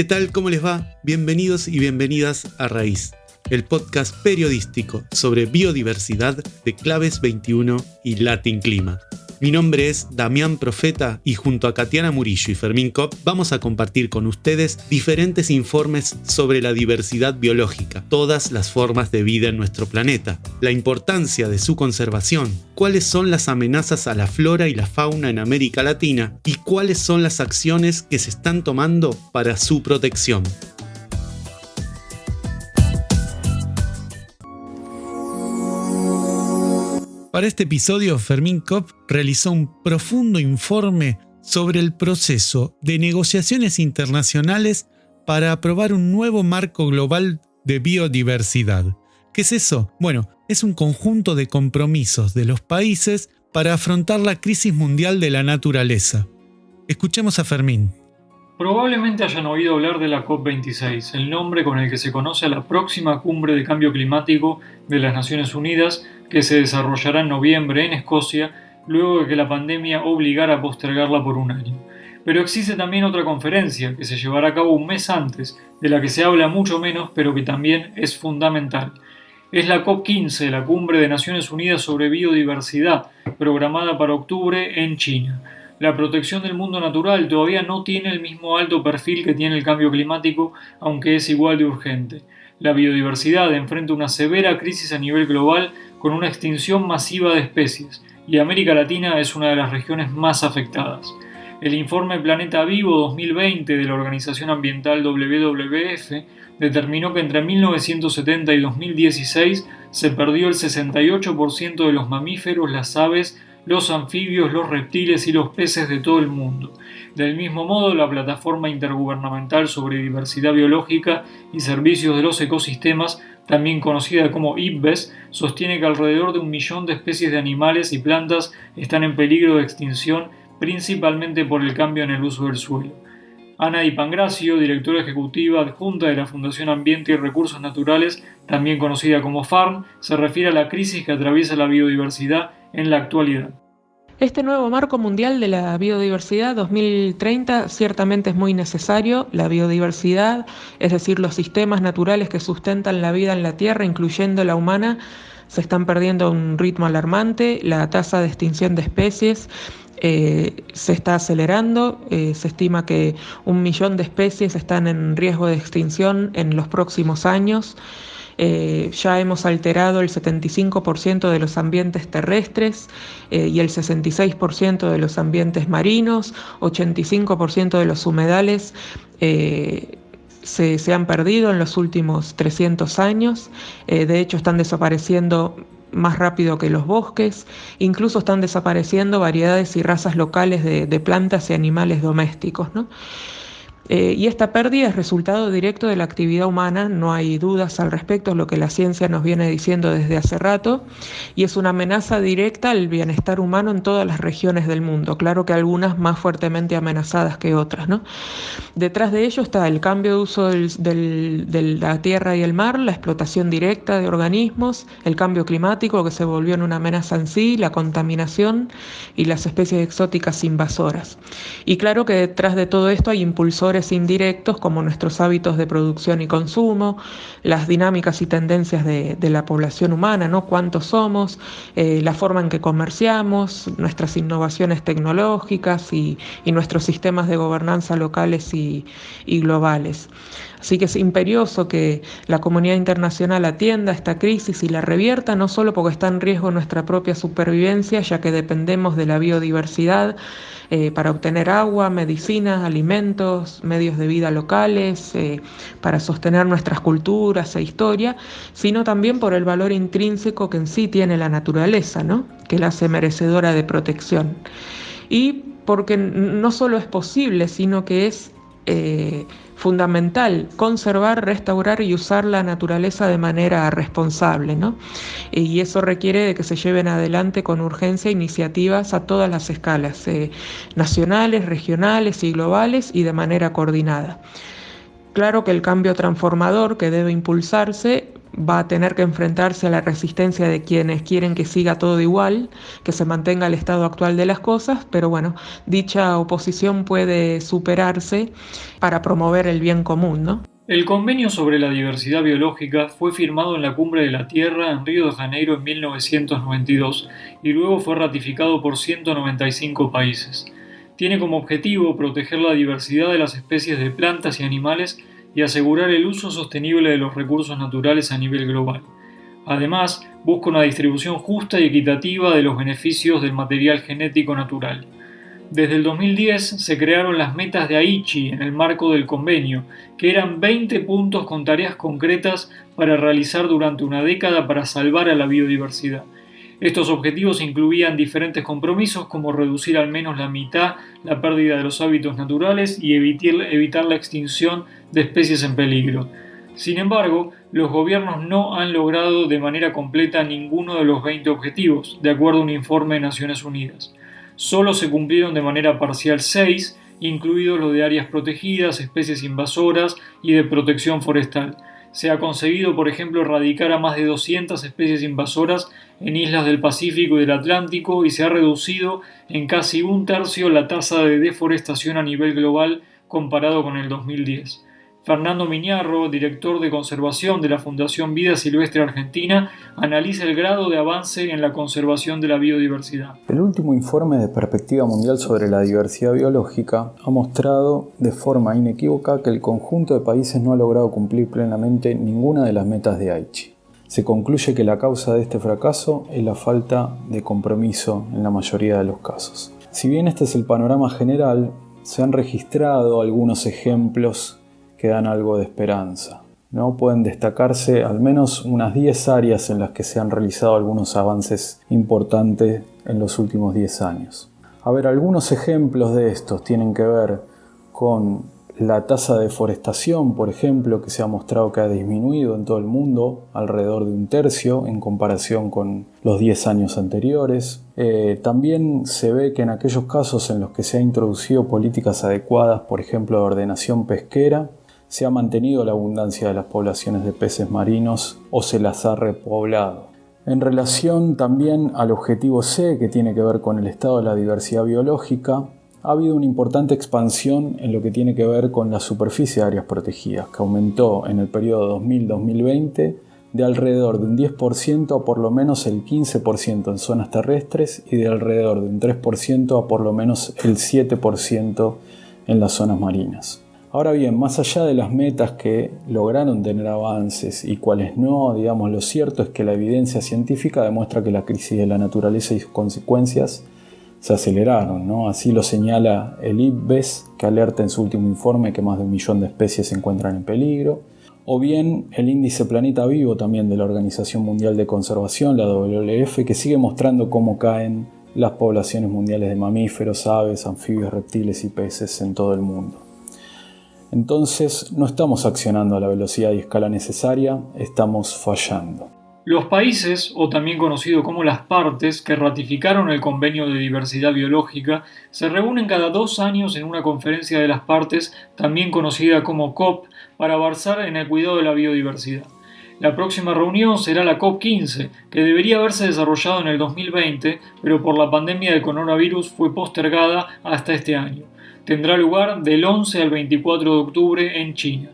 ¿Qué tal? ¿Cómo les va? Bienvenidos y bienvenidas a Raíz, el podcast periodístico sobre biodiversidad de Claves 21 y Latin Clima. Mi nombre es Damián Profeta y junto a Katiana Murillo y Fermín Kopp vamos a compartir con ustedes diferentes informes sobre la diversidad biológica, todas las formas de vida en nuestro planeta, la importancia de su conservación, cuáles son las amenazas a la flora y la fauna en América Latina y cuáles son las acciones que se están tomando para su protección. Para este episodio, Fermín Kopp realizó un profundo informe sobre el proceso de negociaciones internacionales para aprobar un nuevo marco global de biodiversidad. ¿Qué es eso? Bueno, es un conjunto de compromisos de los países para afrontar la crisis mundial de la naturaleza. Escuchemos a Fermín. Probablemente hayan oído hablar de la COP26, el nombre con el que se conoce a la próxima cumbre de cambio climático de las Naciones Unidas que se desarrollará en noviembre en Escocia, luego de que la pandemia obligara a postergarla por un año. Pero existe también otra conferencia que se llevará a cabo un mes antes, de la que se habla mucho menos, pero que también es fundamental. Es la COP15, la Cumbre de Naciones Unidas sobre Biodiversidad, programada para octubre en China. La protección del mundo natural todavía no tiene el mismo alto perfil que tiene el cambio climático, aunque es igual de urgente. La biodiversidad enfrenta una severa crisis a nivel global con una extinción masiva de especies, y América Latina es una de las regiones más afectadas. El informe Planeta Vivo 2020 de la Organización Ambiental WWF determinó que entre 1970 y 2016 se perdió el 68% de los mamíferos, las aves, los anfibios, los reptiles y los peces de todo el mundo. Del mismo modo, la Plataforma Intergubernamental sobre Diversidad Biológica y Servicios de los Ecosistemas también conocida como IPBES, sostiene que alrededor de un millón de especies de animales y plantas están en peligro de extinción principalmente por el cambio en el uso del suelo. Ana Di Pangracio, directora ejecutiva adjunta de la Fundación Ambiente y Recursos Naturales, también conocida como FARM, se refiere a la crisis que atraviesa la biodiversidad en la actualidad. Este nuevo marco mundial de la biodiversidad 2030 ciertamente es muy necesario. La biodiversidad, es decir, los sistemas naturales que sustentan la vida en la Tierra, incluyendo la humana, se están perdiendo a un ritmo alarmante. La tasa de extinción de especies eh, se está acelerando. Eh, se estima que un millón de especies están en riesgo de extinción en los próximos años. Eh, ya hemos alterado el 75% de los ambientes terrestres eh, y el 66% de los ambientes marinos, 85% de los humedales. Eh, se, se, han perdido en los últimos 300 años, de hecho están desapareciendo más rápido que los bosques, incluso están desapareciendo variedades y razas locales de, de plantas y animales domésticos. ¿no? Eh, y esta pérdida es resultado directo de la actividad humana, no hay dudas al respecto, es lo que la ciencia nos viene diciendo desde hace rato, y es una amenaza directa al bienestar humano en todas las regiones del mundo, claro que algunas más fuertemente amenazadas que otras. ¿no? Detrás de ello está el cambio de uso de la tierra y el mar, la explotación directa de organismos, el cambio climático que se volvió en una amenaza en sí, la contaminación y las especies exóticas invasoras. Y claro que detrás de todo esto hay impulsores indirectos como nuestros hábitos de producción y consumo, las dinámicas y tendencias de, la población humana, ¿no? cuántos somos, eh, la forma en que comerciamos, nuestras innovaciones tecnológicas y, nuestros sistemas de gobernanza locales y, y globales. Así que es imperioso que la comunidad internacional atienda esta crisis y la revierta, no solo porque está en riesgo nuestra propia supervivencia, ya que dependemos de la biodiversidad, eh, para obtener agua, medicinas, alimentos, medios de vida locales, eh, para sostener nuestras culturas e historia, sino también por el valor intrínseco que en sí tiene la naturaleza, ¿no? que la hace merecedora de protección. Y porque no solo es posible, sino que es eh, fundamental conservar, restaurar y usar la naturaleza de manera responsable, ¿no? Y eso requiere de que se lleven adelante con urgencia iniciativas a todas las escalas, eh, nacionales, regionales y globales y de manera coordinada. Claro que el cambio transformador que debe impulsarse va a tener que enfrentarse a la resistencia de quienes quieren que siga todo igual, que se mantenga el estado actual de las cosas, pero bueno, dicha oposición puede superarse para promover el bien común, ¿no? El convenio sobre la diversidad biológica fue firmado en la Cumbre de la Tierra en Río de Janeiro en 1992 y luego fue ratificado por 195 países. Tiene como objetivo proteger la diversidad de las especies de plantas y animales y asegurar el uso sostenible de los recursos naturales a nivel global. Además, busca una distribución justa y equitativa de los beneficios del material genético natural. Desde el 2010 se crearon las metas de Aichi en el marco del convenio, que eran 20 puntos con tareas concretas para realizar durante una década para salvar a la biodiversidad. Estos objetivos incluían diferentes compromisos como reducir al menos la mitad la pérdida de los hábitos naturales y evitar, la extinción de especies en peligro. Sin embargo, los gobiernos no han logrado de manera completa ninguno de los 20 objetivos, de acuerdo a un informe de Naciones Unidas solo se cumplieron de manera parcial seis, incluidos los de áreas protegidas, especies invasoras y de protección forestal. Se ha conseguido, por ejemplo, erradicar a más de 200 especies invasoras en islas del Pacífico y del Atlántico y se ha reducido en casi un tercio la tasa de deforestación a nivel global comparado con el 2010. Fernando Miñarro, director de conservación de la Fundación Vida Silvestre Argentina, analiza el grado de avance en la conservación de la biodiversidad. El último informe de Perspectiva Mundial sobre la Diversidad Biológica ha mostrado de forma inequívoca que el conjunto de países no ha logrado cumplir plenamente ninguna de las metas de Aichi. Se concluye que la causa de este fracaso es la falta de compromiso en la mayoría de los casos. Si bien este es el panorama general, se han registrado algunos ejemplos que dan algo de esperanza. ¿no? Pueden destacarse al menos unas 10 áreas en las que se han realizado algunos avances importantes en los últimos 10 años. A ver, algunos ejemplos de estos tienen que ver con la tasa de deforestación, por ejemplo, que se ha mostrado que ha disminuido en todo el mundo alrededor de un tercio en comparación con los 10 años anteriores. Eh, también se ve que en aquellos casos en los que se han introducido políticas adecuadas, por ejemplo, de ordenación pesquera, se ha mantenido la abundancia de las poblaciones de peces marinos o se las ha repoblado. En relación también al objetivo C, que tiene que ver con el estado de la diversidad biológica, ha habido una importante expansión en lo que tiene que ver con la superficie de áreas protegidas, que aumentó en el periodo 2000-2020 de alrededor de un 10% a por lo menos el 15% en zonas terrestres y de alrededor de un 3% a por lo menos el 7% en las zonas marinas. Ahora bien, más allá de las metas que lograron tener avances y cuáles no, digamos, lo cierto es que la evidencia científica demuestra que la crisis de la naturaleza y sus consecuencias se aceleraron, ¿no? Así lo señala el IPBES, que alerta en su último informe que más de un millón de especies se encuentran en peligro, o bien el índice Planeta Vivo también de la Organización Mundial de Conservación, la WWF, que sigue mostrando cómo caen las poblaciones mundiales de mamíferos, aves, anfibios, reptiles y peces en todo el mundo. Entonces no estamos accionando a la velocidad y escala necesaria, estamos fallando. Los países, o también conocido como las partes, que ratificaron el Convenio de Diversidad Biológica, se reúnen cada dos años en una conferencia de las partes, también conocida como COP, para avanzar en el cuidado de la biodiversidad. La próxima reunión será la COP15, que debería haberse desarrollado en el 2020, pero por la pandemia del coronavirus fue postergada hasta este año tendrá lugar del 11 al 24 de octubre en China.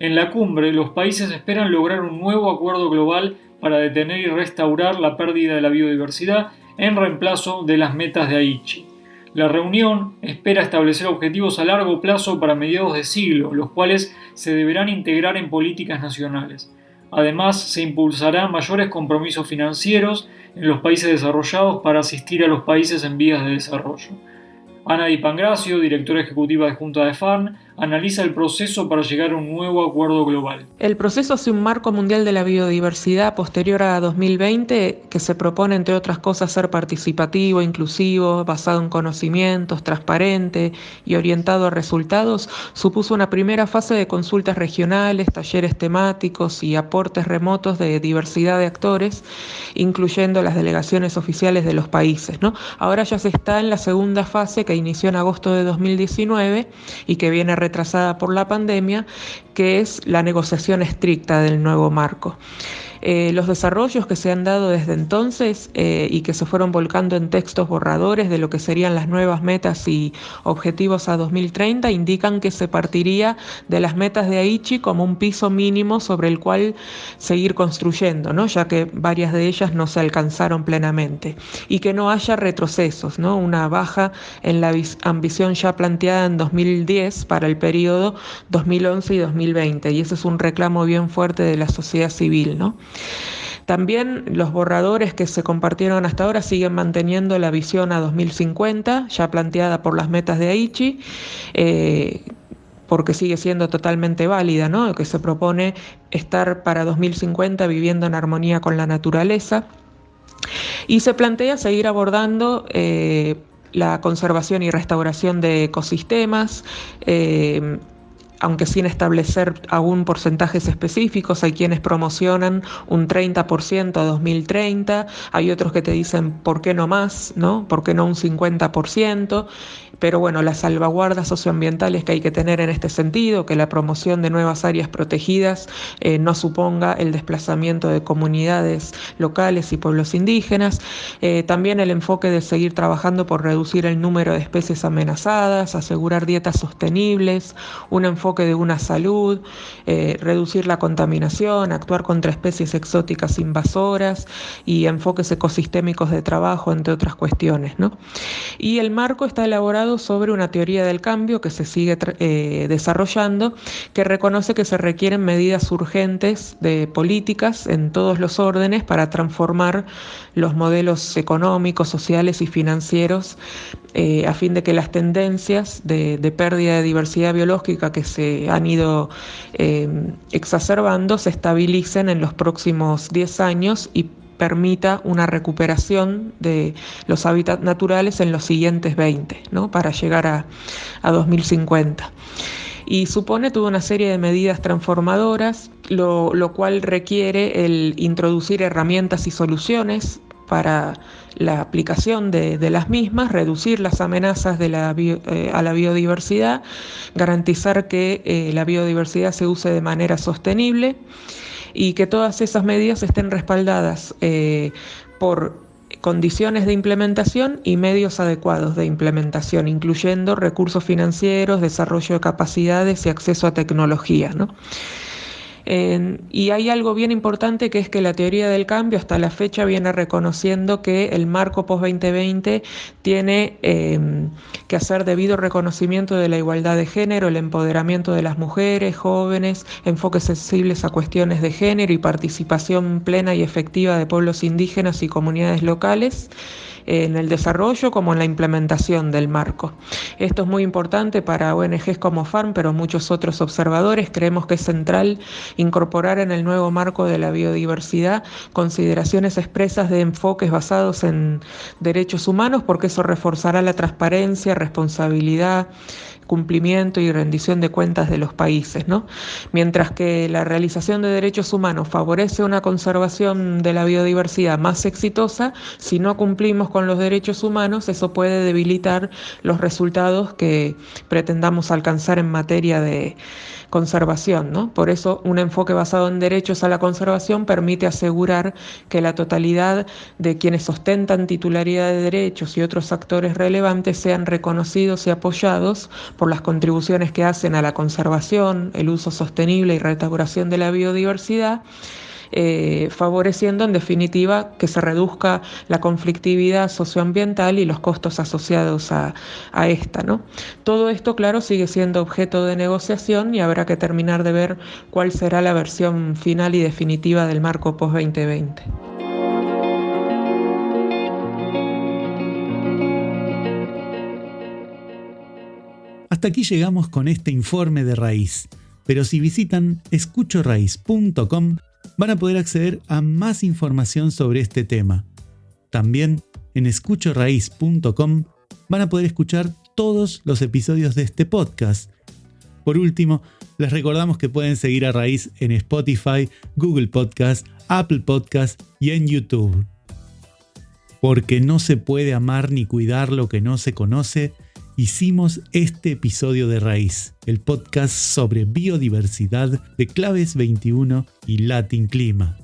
En la cumbre, los países esperan lograr un nuevo acuerdo global para detener y restaurar la pérdida de la biodiversidad en reemplazo de las metas de Aichi. La reunión espera establecer objetivos a largo plazo para mediados de siglo, los cuales se deberán integrar en políticas nacionales. Además, se impulsarán mayores compromisos financieros en los países desarrollados para asistir a los países en vías de desarrollo. Ana Di Pangracio, directora ejecutiva de Junta de FARN, analiza el proceso para llegar a un nuevo acuerdo global. El proceso hacia un marco mundial de la biodiversidad posterior a 2020, que se propone, entre otras cosas, ser participativo, inclusivo, basado en conocimientos, transparente y orientado a resultados, supuso una primera fase de consultas regionales, talleres temáticos y aportes remotos de diversidad de actores, incluyendo las delegaciones oficiales de los países. Ahora ya se está en la segunda fase que inició en agosto de 2019 y que viene retrasada por la pandemia, que es la negociación estricta del nuevo marco. Eh, los desarrollos que se han dado desde entonces eh, y que se fueron volcando en textos borradores de lo que serían las nuevas metas y objetivos a 2030 indican que se partiría de las metas de Aichi como un piso mínimo sobre el cual seguir construyendo, ¿no? ya que varias de ellas no se alcanzaron plenamente, y que no haya retrocesos, ¿no? una baja en la ambición ya planteada en 2010 para el periodo 2011 y 2020, y ese es un reclamo bien fuerte de la sociedad civil. ¿no? También los borradores que se compartieron hasta ahora siguen manteniendo la visión a 2050, ya planteada por las metas de Aichi. Eh, porque sigue siendo totalmente válida, ¿no? que se propone estar para 2050 viviendo en armonía con la naturaleza. Y se plantea seguir abordando eh, la conservación y restauración de ecosistemas, eh, aunque sin establecer aún porcentajes específicos, hay quienes promocionan un 30% a 2030, hay otros que te dicen por qué no más, ¿no? ¿Por qué no un 50%? pero bueno, las salvaguardas socioambientales que hay que tener en este sentido, que la promoción de nuevas áreas protegidas eh, no suponga el desplazamiento de comunidades locales y pueblos indígenas, eh, también el enfoque de seguir trabajando por reducir el número de especies amenazadas, asegurar dietas sostenibles, un enfoque de una salud, eh, reducir la contaminación, actuar contra especies exóticas invasoras y enfoques ecosistémicos de trabajo, entre otras cuestiones. ¿no? Y el marco está elaborado sobre una teoría del cambio que se sigue eh, desarrollando, que reconoce que se requieren medidas urgentes de políticas en todos los órdenes para transformar los modelos económicos, sociales y financieros eh, a fin de que las tendencias de, pérdida de diversidad biológica que se han ido eh, exacerbando se estabilicen en los próximos 10 años y permita una recuperación de los hábitats naturales en los siguientes 20, ¿no? para llegar a, a 2050 y supone toda una serie de medidas transformadoras, lo, lo, cual requiere el introducir herramientas y soluciones para la aplicación de, de las mismas, reducir las amenazas de la eh, a la biodiversidad, garantizar que eh, la biodiversidad se use de manera sostenible y que todas esas medidas estén respaldadas eh, por condiciones de implementación y medios adecuados de implementación, incluyendo recursos financieros, desarrollo de capacidades y acceso a tecnología. ¿no? Y hay algo bien importante que es que la teoría del cambio hasta la fecha viene reconociendo que el marco post-2020 tiene em, que hacer debido reconocimiento de la igualdad de género, el empoderamiento de las mujeres, jóvenes, enfoques sensibles a cuestiones de género y participación plena y efectiva de pueblos indígenas y comunidades locales en el desarrollo como en la implementación del marco. Esto es muy importante para ONGs como FARM, pero muchos otros observadores. Creemos que es central incorporar en el nuevo marco de la biodiversidad consideraciones expresas de enfoques basados en derechos humanos, porque eso reforzará la transparencia, responsabilidad, cumplimiento y rendición de cuentas de los países. ¿no? Mientras que la realización de derechos humanos favorece una conservación de la biodiversidad más exitosa, si no cumplimos con los derechos humanos, eso puede debilitar los resultados que pretendamos alcanzar en materia de conservación. ¿no? Por eso un enfoque basado en derechos a la conservación permite asegurar que la totalidad de quienes ostentan titularidad de derechos y otros actores relevantes sean reconocidos y apoyados por las contribuciones que hacen a la conservación, el uso sostenible y restauración de la biodiversidad eh, favoreciendo en definitiva que se reduzca la conflictividad socioambiental y los costos asociados a, esta. ¿no? Todo esto, claro, sigue siendo objeto de negociación y habrá que terminar de ver cuál será la versión final y definitiva del marco post-2020. Hasta aquí llegamos con este informe de raíz, pero si visitan escuchoraíz.com van a poder acceder a más información sobre este tema. También en escuchoraíz.com van a poder escuchar todos los episodios de este podcast. Por último, les recordamos que pueden seguir a Raíz en Spotify, Google Podcast, Apple Podcast y en YouTube. Porque no se puede amar ni cuidar lo que no se conoce hicimos este episodio de Raíz, el podcast sobre biodiversidad de Claves 21 y Latin Clima.